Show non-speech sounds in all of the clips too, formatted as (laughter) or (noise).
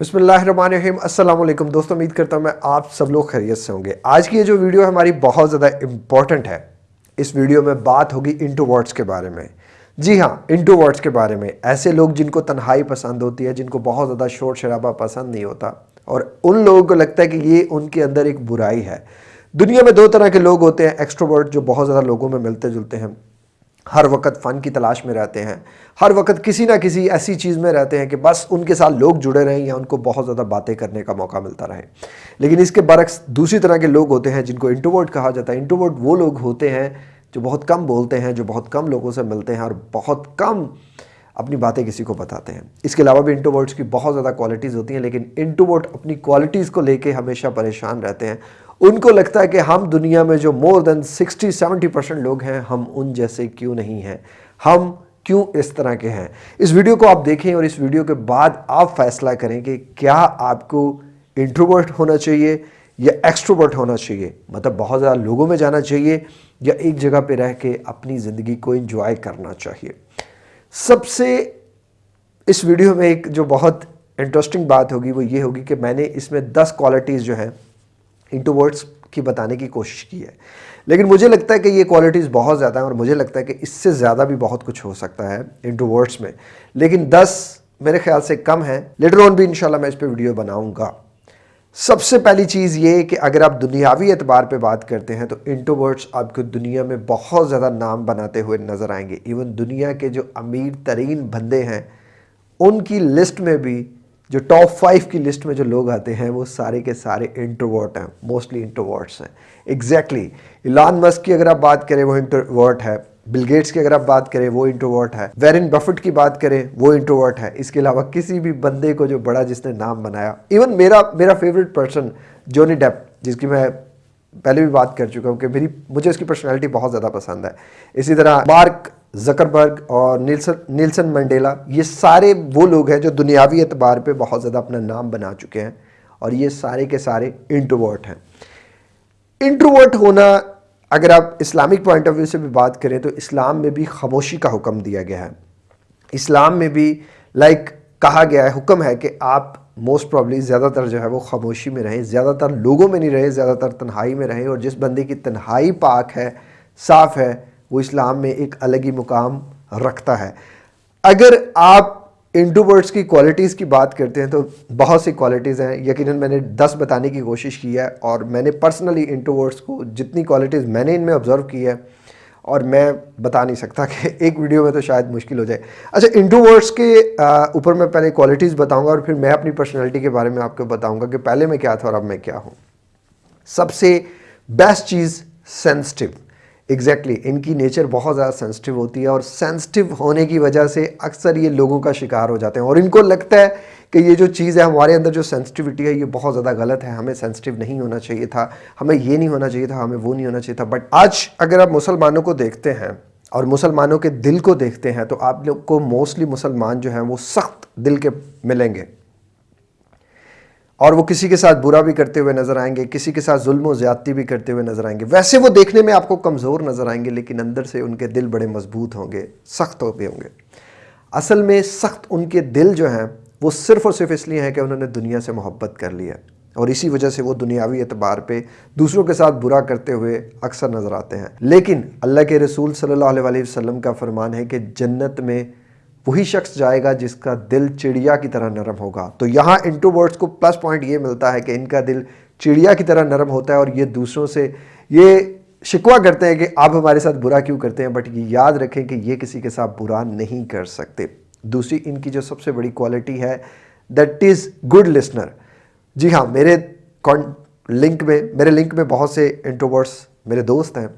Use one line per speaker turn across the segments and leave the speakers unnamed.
अस्सलाम वालेकुम दोस्तों, उम्मीद करता हूँ मैं आप सब लोग खैरियत से होंगे। आज की ये जो वीडियो हमारी बहुत ज़्यादा इंपॉर्टेंट है। इस वीडियो में बात होगी इंटू वर्ड्स के बारे में। जी हाँ इंटू वर्ड्स के बारे में। ऐसे लोग जिनको तन्हाई पसंद होती है, जिनको बहुत ज़्यादा शोर शराबा पसंद नहीं होता, और उन लोगों को लगता है कि ये उनके अंदर एक बुराई है। दुनिया में दो तरह के लोग होते हैं एक्स्ट्रोवर्ट जो बहुत ज़्यादा लोगों में मिलते जुलते हैं। हर वक्त फ़न की तलाश में रहते हैं। हर वक्त किसी ना किसी ऐसी चीज़ में रहते हैं कि बस उनके साथ लोग जुड़े रहें या उनको बहुत ज़्यादा बातें करने का मौका मिलता रहे। लेकिन इसके बरक्स दूसरी तरह के लोग होते हैं जिनको इंट्रोवर्ट कहा जाता है। इंट्रोवर्ट वो लोग होते हैं जो बहुत कम बोलते हैं, जो बहुत कम लोगों से मिलते हैं और बहुत कम अपनी बातें किसी को बताते हैं। इसके अलावा भी इंट्रोवर्ट्स की बहुत ज़्यादा क्वालिटीज़ होती हैं, लेकिन इंट्रोवर्ट अपनी क्वालिटीज़ को लेके हमेशा परेशान रहते हैं। उनको लगता है कि हम दुनिया में जो मोर देन 60 70 परसेंट लोग हैं, हम उन जैसे क्यों नहीं हैं? हम क्यों इस तरह के हैं? इस वीडियो को आप देखें और इस वीडियो के बाद आप फैसला करें कि क्या आपको इंट्रोवर्ट होना चाहिए या एक्सट्रोवर्ट होना चाहिए? मतलब बहुत ज़्यादा लोगों में जाना चाहिए या एक जगह पे रह के अपनी ज़िंदगी को इंजॉय करना चाहिए? सबसे इस वीडियो में एक जो बहुत इंटरेस्टिंग बात होगी वो ये होगी कि मैंने इसमें दस क्वालिटीज़ जो हैं इंट्रोवर्ट्स की बताने की कोशिश की है। लेकिन मुझे लगता है कि ये क्वालिटीज़ बहुत ज़्यादा हैं और मुझे लगता है कि इससे ज़्यादा भी बहुत कुछ हो सकता है इंट्रोवर्ट्स में। लेकिन 10 मेरे ख्याल से कम है। लेटर ऑन भी इंशाल्लाह मैं इस पर वीडियो बनाऊँगा। सबसे पहली चीज़ ये कि अगर आप दुनियावी एतबार पे बात करते हैं तो इंट्रोवर्ट्स आपको दुनिया में बहुत ज़्यादा नाम बनाते हुए नज़र आएँगे। इवन दुनिया के जो अमीर तरीन बंदे हैं, उनकी लिस्ट में भी जो टॉप फाइव की लिस्ट में जो लोग आते हैं, वो सारे के सारे इंट्रोवर्ट हैं मोस्टली इंट्रोवर्ट्स हैं। एग्जैक्टली इलान मस्क की अगर आप बात करें, वो इंट्रोवर्ट है। बिल गेट्स की अगर आप बात करें, वो इंट्रोवर्ट है। वेरिन बफेट की बात करें, वो इंट्रोवर्ट है। इसके अलावा किसी भी बंदे को जो बड़ा जिसने नाम बनाया। इवन मेरा मेरा फेवरेट पर्सन जोनी डेप जिसकी मैं पहले भी बात कर चुका हूँ कि मेरी, मुझे उसकी पर्सनैलिटी बहुत ज़्यादा पसंद है। इसी तरह मार्क जकरबर्ग और नीलसन नीलसन मंडेला, ये सारे वो लोग हैं जो दुनियावी एतबार पे बहुत ज़्यादा अपना नाम बना चुके हैं और ये सारे के सारे इंट्रोवर्ट हैं। इंट्रोवर्ट होना, अगर आप इस्लामिक पॉइंट ऑफ़ व्यू से भी बात करें तो इस्लाम में भी खामोशी का हुक्म दिया गया है। इस्लाम में भी लाइक कहा गया है, हुक्म है कि आप मोस्ट प्रॉब्ली ज़्यादातर जो है वो खामोशी में रहें, ज़्यादातर लोगों में नहीं रहें, ज़्यादातर तन्हाई में रहें और जिस बंदे की तन्हाई पाक है, साफ़ है वो इस्लाम में एक अलग ही मुकाम रखता है। अगर आप इंट्रोवर्ट्स की क्वालिटीज़ की बात करते हैं तो बहुत सी क्वालिटीज़ हैं। यकीनन मैंने दस बताने की कोशिश की है और मैंने पर्सनली इंट्रोवर्ट्स को जितनी क्वालिटीज़ मैंने इनमें ऑब्ज़र्व की है और मैं बता नहीं सकता कि (laughs) एक वीडियो में तो शायद मुश्किल हो जाए। अच्छा इंट्रोवर्ट्स के ऊपर मैं पहले क्वालिटीज़ बताऊँगा और फिर मैं अपनी पर्सनैलिटी के बारे में आपको बताऊँगा कि पहले मैं क्या था और अब मैं क्या हूँ। सबसे बेस्ट चीज़ सेंसिटिव एग्जैक्टली exactly, इनकी नेचर बहुत ज़्यादा सेंसिटिव होती है और सेंसिटिव होने की वजह से अक्सर ये लोगों का शिकार हो जाते हैं। और इनको लगता है कि ये जो चीज़ है हमारे अंदर जो सेंसिटिविटी है ये बहुत ज़्यादा गलत है। हमें सेंसिटिव नहीं होना चाहिए था। हमें ये नहीं होना चाहिए था हमें वो नहीं होना चाहिए था। बट आज अगर आप मुसलमानों को देखते हैं और मुसलमानों के दिल को देखते हैं तो आप लोग को मोस्टली मुसलमान जो हैं वो सख्त दिल के मिलेंगे। और वो किसी के साथ बुरा भी करते हुए नज़र आएँगे, किसी के साथ जुल्म ज़्यादती भी करते हुए नज़र आएँगे। वैसे वो देखने में आपको कमज़ोर नज़र आएँगे, लेकिन अंदर से उनके दिल बड़े मज़बूत होंगे, सख्त हो भी होंगे। असल में सख्त उनके दिल जो हैं, वो सिर्फ़ और सिर्फ़ इसलिए हैं कि उन्होंने दुनिया से मोहब्बत कर लिया और इसी वजह से वो दुनियावी एतबार पे दूसरों के साथ बुरा करते हुए अक्सर नज़र आते हैं। लेकिन अल्लाह के रसूल सल्लल्लाहु अलैहि वसल्लम का फरमान है कि जन्नत में वही शख्स जाएगा जिसका दिल चिड़िया की तरह नरम होगा। तो यहाँ इंट्रोवर्ड्स को प्लस पॉइंट ये मिलता है कि इनका दिल चिड़िया की तरह नरम होता है और ये दूसरों से, ये शिकवा करते हैं कि आप हमारे साथ बुरा क्यों करते हैं बट ये याद रखें कि ये किसी के साथ बुरा नहीं कर सकते। दूसरी इनकी जो सबसे बड़ी क्वालिटी है दैट इज़ गुड लिसनर जी हाँ मेरे लिंक में, मेरे लिंक में बहुत से इंट्रोवर्ड्स मेरे दोस्त हैं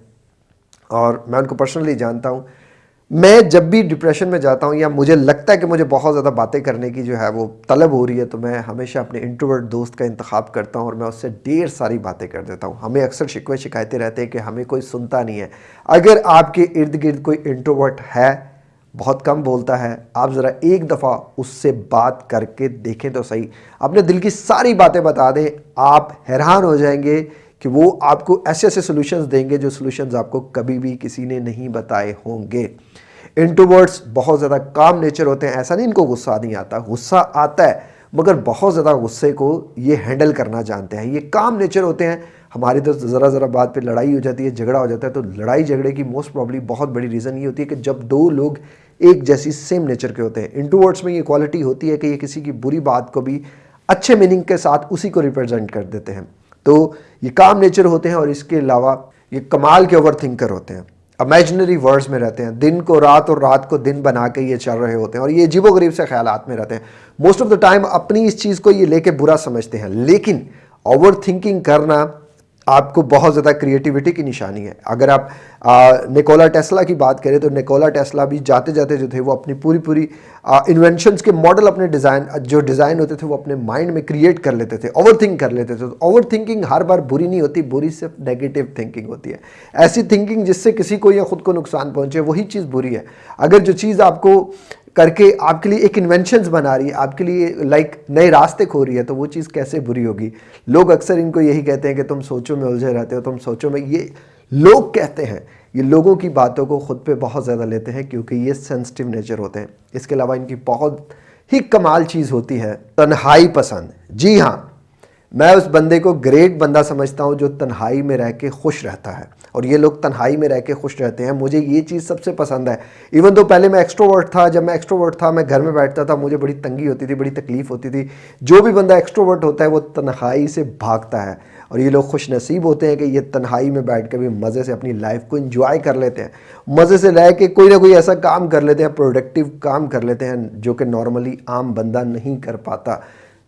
और मैं उनको पर्सनली जानता हूँ। मैं जब भी डिप्रेशन में जाता हूँ या मुझे लगता है कि मुझे बहुत ज़्यादा बातें करने की जो है वो तलब हो रही है तो मैं हमेशा अपने इंट्रोवर्ट दोस्त का इंतखब करता हूँ और मैं उससे ढेर सारी बातें कर देता हूँ। हमें अक्सर शिकवे शिकायतें रहते हैं कि हमें कोई सुनता नहीं है। अगर आपके इर्द गिर्द कोई इंट्रोवर्ट है, बहुत कम बोलता है, आप ज़रा एक दफ़ा उससे बात करके देखें तो सही। अपने दिल की सारी बातें बता दें, आप हैरान हो जाएँगे कि वो आपको ऐसे ऐसे सॉल्यूशंस देंगे जो सॉल्यूशंस आपको कभी भी किसी ने नहीं बताए होंगे। इंट्रोवर्ड्स बहुत ज़्यादा काम नेचर होते हैं। ऐसा नहीं इनको गुस्सा नहीं आता। गुस्सा आता है, मगर बहुत ज़्यादा गुस्से को ये हैंडल करना जानते हैं। ये काम नेचर होते हैं। हमारी तो ज़रा ज़रा बात पे लड़ाई हो जाती है, झगड़ा हो जाता है तो लड़ाई झगड़े की मोस्ट प्रॉब्ली बहुत बड़ी रीज़न ये होती है कि जब दो लोग एक जैसी सेम नेचर के होते हैं। इंटूवर्ड्स में ये क्वालिटी होती है कि ये किसी की बुरी बात को भी अच्छे मीनिंग के साथ उसी को रिप्रेजेंट कर देते हैं। तो ये काम नेचर होते हैं और इसके अलावा ये कमाल के ओवर थिंकर होते हैं। इमेजनरी वर्ड्स में रहते हैं। दिन को रात और रात को दिन बना के ये चल रहे होते हैं और ये अजीबो गरीब से ख्याल में रहते हैं। मोस्ट ऑफ़ द टाइम अपनी इस चीज़ को ये लेके बुरा समझते हैं। लेकिन ओवर थिंकिंग करना आपको बहुत ज़्यादा क्रिएटिविटी की निशानी है। अगर आप आ, निकोला टेस्ला की बात करें तो निकोला टेस्ला भी जाते जाते जो थे वो अपनी पूरी पूरी इन्वेंशंस के मॉडल अपने डिज़ाइन जो डिज़ाइन होते थे वो अपने माइंड में क्रिएट कर लेते थे ओवर थिंक कर लेते थे। तो ओवर थिंकिंग हर बार बुरी नहीं होती बुरी सिर्फ़ नेगेटिव थिंकिंग होती है। ऐसी थिंकिंग जिससे किसी को या खुद को नुकसान पहुँचे वही चीज़ बुरी है। अगर जो चीज़ आपको करके आपके लिए एक इन्वेंशन बना रही है, आपके लिए लाइक नए रास्ते खो रही है तो वो चीज़ कैसे बुरी होगी? लोग अक्सर इनको यही कहते हैं कि तुम सोचो में उलझे रहते हो, तुम सोचो में, ये लोग कहते हैं, ये लोगों की बातों को खुद पे बहुत ज़्यादा लेते हैं, क्योंकि ये सेंसिटिव नेचर होते हैं। इसके अलावा इनकी बहुत ही कमाल चीज़ होती है, तन्हाई पसंद। जी हाँ मैं उस बंदे को ग्रेट बंदा समझता हूँ जो तन्हाई में रह के खुश रहता है। और ये लोग तन्हाई में रह के खुश रहते हैं। मुझे ये चीज़ सबसे पसंद है। इवन तो पहले मैं एक्स्ट्रोवर्ट था, जब मैं एक्स्ट्रोवर्ट था, मैं घर में बैठता था, मुझे बड़ी तंगी होती थी, बड़ी तकलीफ़ होती थी। जो भी बंदा एक्स्ट्रोवर्ट होता है, वो तन्हाई से भागता है। और ये लोग खुश नसीब होते हैं कि ये तन्हाई में बैठ कर भी मज़े से अपनी लाइफ को इंजॉय कर लेते हैं। मज़े से रह के कोई ना कोई ऐसा काम कर लेते हैं प्रोडक्टिव काम कर लेते हैं, जो कि नॉर्मली आम बंदा नहीं कर पाता।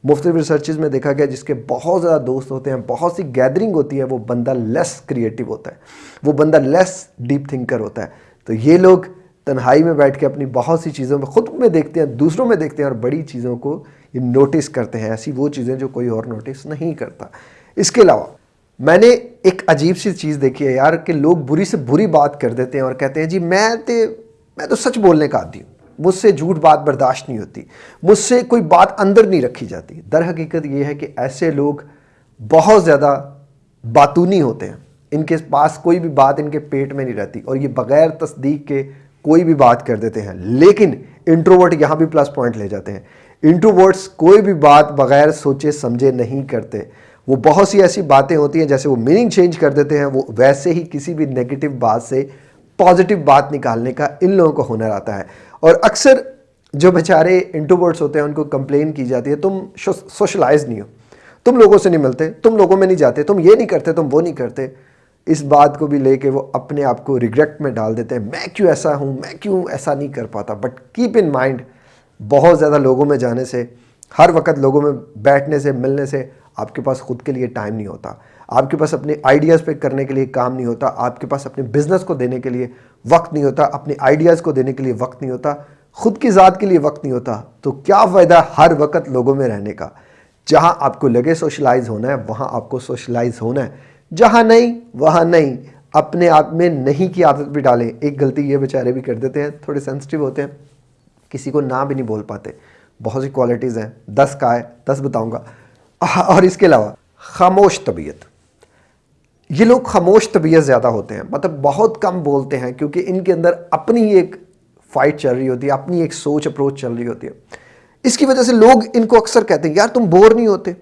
मुख्तलिफ़ रिसर्चेज में देखा गया जिसके बहुत ज़्यादा दोस्त होते हैं, बहुत सी गैदरिंग होती है, वो बंदा लेस क्रिएटिव होता है। वो बंदा लेस डीप थिंकर होता है। तो ये लोग तन्हाई में बैठ के अपनी बहुत सी चीज़ों में ख़ुद में देखते हैं, दूसरों में देखते हैं और बड़ी चीज़ों को ये नोटिस करते हैं। ऐसी वो चीज़ें जो कोई और नोटिस नहीं करता। इसके अलावा, मैंने एक अजीब सी चीज़ देखी है यार कि लोग बुरी से बुरी बात कर देते हैं और कहते हैं, जी, मैं तो मैं तो सच बोलने का आदि हूँ। मुझसे झूठ बात बर्दाश्त नहीं होती। मुझसे कोई बात अंदर नहीं रखी जाती। दर हकीकत ये है कि ऐसे लोग बहुत ज़्यादा बातूनी होते हैं। इनके पास कोई भी बात इनके पेट में नहीं रहती और ये बग़ैर तस्दीक के कोई भी बात कर देते हैं। लेकिन इंट्रोवर्ट यहाँ भी प्लस पॉइंट ले जाते हैं। इंट्रोवर्ट्स कोई भी बात बग़ैर सोचे समझे नहीं करते। वो बहुत सी ऐसी बातें होती हैं जैसे वो मीनिंग चेंज कर देते हैं। वो वैसे ही किसी भी नेगेटिव बात से पॉजिटिव बात निकालने का इन लोगों को हुनर आता है। और अक्सर जो बेचारे इंट्रोवर्ट्स होते हैं, उनको कंप्लेन की जाती है, तुम सोशलाइज नहीं हो। तुम लोगों से नहीं मिलते, तुम लोगों में नहीं जाते, तुम ये नहीं करते, तुम वो नहीं करते। इस बात को भी लेके वो अपने आप को रिग्रेट में डाल देते हैं। मैं क्यों ऐसा हूँ? मैं क्यों ऐसा नहीं कर पाता? बट कीप इन माइंड बहुत ज़्यादा लोगों में जाने से, हर वक्त लोगों में बैठने से, मिलने से आपके पास खुद के लिए टाइम नहीं होता। आपके पास अपने आइडियाज़ पे करने के लिए काम नहीं होता। आपके पास अपने बिज़नेस को देने के लिए वक्त नहीं होता। अपने आइडियाज़ को देने के लिए वक्त नहीं होता। खुद की ज़ात के लिए वक्त नहीं होता। तो क्या फ़ायदा हर वक्त लोगों में रहने का? जहाँ आपको लगे सोशलाइज होना है, वहाँ आपको सोशलाइज होना है। जहाँ नहीं, वहाँ नहीं। अपने आप में नहीं की आदत भी डालें। एक गलती ये बेचारे भी कर देते हैं। थोड़े सेंसिटिव होते हैं। किसी को ना भी नहीं बोल पाते। बहुत सी क्वालिटीज़ हैं। दस का है। दस बताऊँगा। और इसके अलावा, खामोश तबीयत। ये लोग खामोश तबीयत ज़्यादा होते हैं। मतलब बहुत कम बोलते हैं, क्योंकि इनके अंदर अपनी एक फाइट चल रही होती है, अपनी एक सोच अप्रोच चल रही होती है। इसकी वजह से लोग इनको अक्सर कहते हैं, यार, तुम बोर नहीं होते।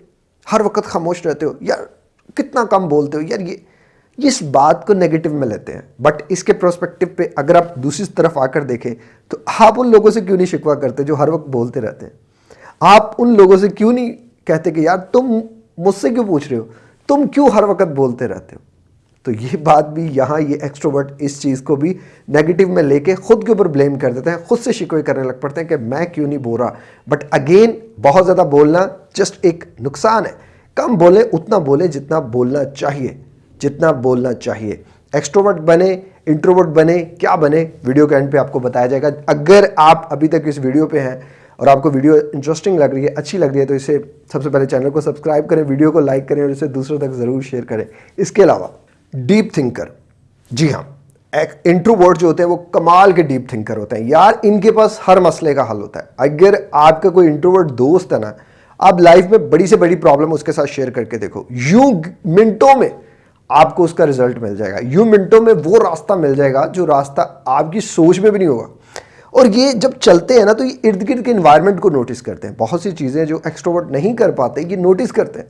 हर वक्त खामोश रहते हो। यार, कितना कम बोलते हो। यार, ये इस बात को नेगेटिव में लेते हैं। बट इसके प्रोस्पेक्टिव पे अगर आप दूसरी तरफ़ आकर देखें तो आप उन लोगों से क्यों नहीं शिकवा करते जो हर वक्त बोलते रहते हैं? आप उन लोगों से क्यों नहीं कहते कि यार तुम मुझसे क्यों पूछ रहे हो? तुम क्यों हर वक्त बोलते रहते हो? तो ये बात भी यहाँ, ये एक्सट्रोवर्ट इस चीज़ को भी नेगेटिव में लेके खुद के ऊपर ब्लेम कर देते हैं, खुद से शिकवे करने लग पड़ते हैं कि मैं क्यों नहीं बोल रहा? बट अगेन बहुत ज़्यादा बोलना जस्ट एक नुकसान है। कम बोले, उतना बोले जितना बोलना चाहिए, जितना बोलना चाहिए। एक्स्ट्रोवर्ट बने इंट्रोवर्ट बने, क्या बने? वीडियो के एंड पे आपको बताया जाएगा। अगर आप अभी तक इस वीडियो पे हैं और आपको वीडियो इंटरेस्टिंग लग रही है, अच्छी लग रही है तो इसे सबसे पहले चैनल को सब्सक्राइब करें, वीडियो को लाइक करें और इसे दूसरों तक ज़रूर शेयर करें। इसके अलावा डीप थिंकर जी हाँ एक इंट्रोवर्ट जो होते हैं, वो कमाल के डीप थिंकर होते हैं। यार, इनके पास हर मसले का हल होता है। अगर आपका कोई इंट्रोवर्ट दोस्त है ना, आप लाइफ में बड़ी से बड़ी प्रॉब्लम उसके साथ शेयर करके देखो। यूँ मिनटों में आपको उसका रिज़ल्ट मिल जाएगा। यूँ मिनटों में वो रास्ता मिल जाएगा, जो रास्ता आपकी सोच में भी नहीं होगा। और ये जब चलते हैं ना तो ये इर्द गिर्द के इन्वायरमेंट को नोटिस करते हैं। बहुत सी चीज़ें जो एक्स्ट्रोवर्ट नहीं कर पाते, ये नोटिस करते हैं।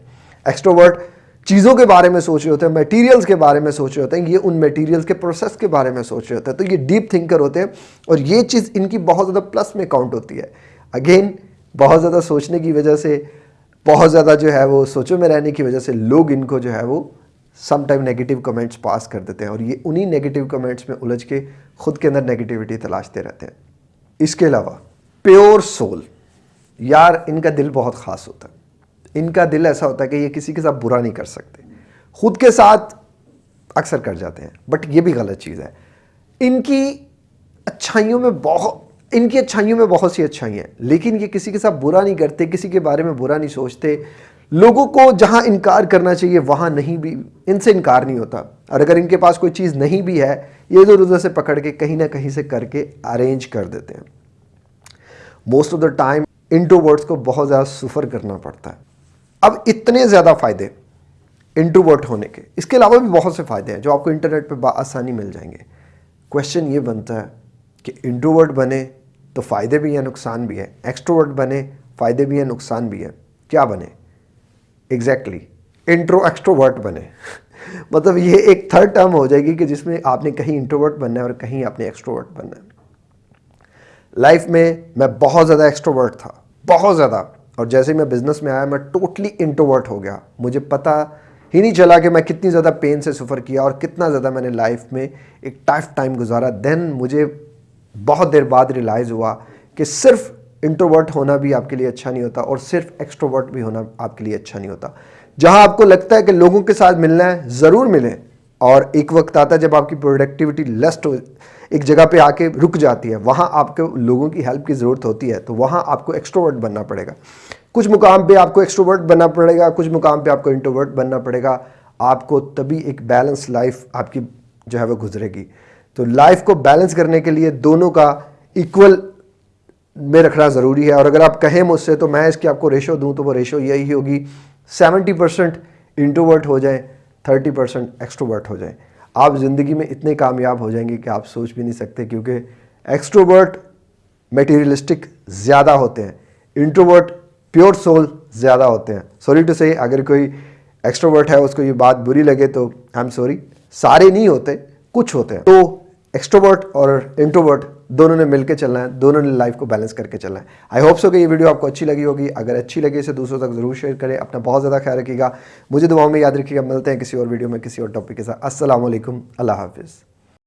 एक्स्ट्रोवर्ट चीज़ों के बारे में सोच रहे होते हैं मटेरियल्स के बारे में सोच रहे होते हैं, ये उन मटेरियल्स के प्रोसेस के बारे में सोच रहे होते हैं। तो ये डीप थिंकर होते हैं और ये चीज़ इनकी बहुत ज़्यादा प्लस में काउंट होती है। अगेन बहुत ज़्यादा सोचने की वजह से, बहुत ज़्यादा जो है वो सोचों में रहने की वजह से लोग इनको जो है वो some time negative comments pass कर देते हैं और ये उन्हीं नेगेटिव कमेंट्स में उलझ के खुद के अंदर नेगेटिविटी तलाशते रहते हैं। इसके अलावा, प्योर सोल। यार, इनका दिल बहुत ख़ास होता है। इनका दिल ऐसा होता है कि ये किसी के साथ बुरा नहीं कर सकते। खुद के साथ अक्सर कर जाते हैं बट ये भी गलत चीज़ है। इनकी अच्छाइयों में बहुत इनकी अच्छाइयों में बहुत सी अच्छाई हैं, लेकिन ये किसी के साथ बुरा नहीं करते, किसी के बारे में बुरा नहीं सोचते लोगों को जहाँ इनकार करना चाहिए, वहाँ नहीं भी, इनसे इनकार नहीं होता। और अगर इनके पास कोई चीज़ नहीं भी है, ये इधर उधर से पकड़ के कहीं ना कहीं से करके अरेंज कर देते हैं। Most of the time introverts को बहुत ज़्यादा सुफर करना पड़ता है। अब इतने ज़्यादा फ़ायदे इंट्रोवर्ट होने के। इसके अलावा भी बहुत से फ़ायदे हैं, जो आपको इंटरनेट पर आसानी मिल जाएँगे। क्वेश्चन ये बनता है कि इंट्रोवर्ट बने तो फ़ायदे भी हैं, नुकसान भी हैं। एक्सट्रोवर्ट बने, फ़ायदे भी हैं, नुकसान भी है। क्या बने? एग्जैक्टली इंट्रो एक्सट्रोवर्ट बने। (laughs) मतलब ये एक थर्ड टर्म हो जाएगी कि जिसमें आपने कहीं इंट्रोवर्ट बनना है और कहीं आपने एक्सट्रोवर्ट बनना है। लाइफ में मैं बहुत ज़्यादा एक्सट्रोवर्ट था, बहुत ज़्यादा। और जैसे मैं बिज़नेस में आया, मैं टोटली इंट्रोवर्ट हो गया। मुझे पता ही नहीं चला कि मैं कितनी ज़्यादा पेन से सफ़र किया और कितना ज़्यादा मैंने लाइफ में एक टफ टाइम गुजारा। देन मुझे बहुत देर बाद रियलाइज़ हुआ कि सिर्फ़ इंट्रोवर्ट होना भी आपके लिए अच्छा नहीं होता और सिर्फ़ एक्स्ट्रोवर्ट भी होना आपके लिए अच्छा नहीं होता। जहाँ आपको लगता है कि लोगों के साथ मिलना है, ज़रूर मिलें। और एक वक्त आता है जब आपकी प्रोडक्टिविटी लेस्ट हो, एक जगह पे आके रुक जाती है। वहाँ आपके लोगों की हेल्प की ज़रूरत होती है तो वहाँ आपको एक्स्ट्रोवर्ट बनना पड़ेगा। कुछ मुकाम पे आपको एक्स्ट्रोवर्ट बनना पड़ेगा, कुछ मुकाम पे आपको इंट्रोवर्ट बनना पड़ेगा। आपको तभी एक बैलेंस लाइफ आपकी जो है वो गुजरेगी। तो लाइफ को बैलेंस करने के लिए दोनों का इक्वल में रखना ज़रूरी है। और अगर आप कहें मुझसे तो मैं इसकी आपको रेशो दूँ तो वो रेशो यही होगी। सेवेंटी परसेंट इंट्रोवर्ट हो जाए थर्टी परसेंट एक्सट्रोवर्ट हो जाए। आप ज़िंदगी में इतने कामयाब हो जाएँगे कि आप सोच भी नहीं सकते, क्योंकि एक्सट्रोवर्ट मटेरियलिस्टिक ज़्यादा होते हैं। इंट्रोवर्ट प्योर सोल ज़्यादा होते हैं। सॉरी टू से अगर कोई एक्सट्रोवर्ट है, उसको ये बात बुरी लगे तो आई एम सॉरी सारे नहीं होते, कुछ होते हैं। तो एक्सट्रोवर्ट और इंट्रोवर्ट दोनों ने मिलकर चलना है, दोनों ने लाइफ को बैलेंस करके चलना है। आई होप सो कि ये वीडियो आपको अच्छी लगी होगी। अगर अच्छी लगी इसे दूसरों तक ज़रूर शेयर करें। अपना बहुत ज़्यादा ख्याल रखिएगा। मुझे दुआओं में याद रखिएगा। मिलते हैं किसी और वीडियो में, किसी और टॉपिक के साथ। असल अल्लाह हाफिज़।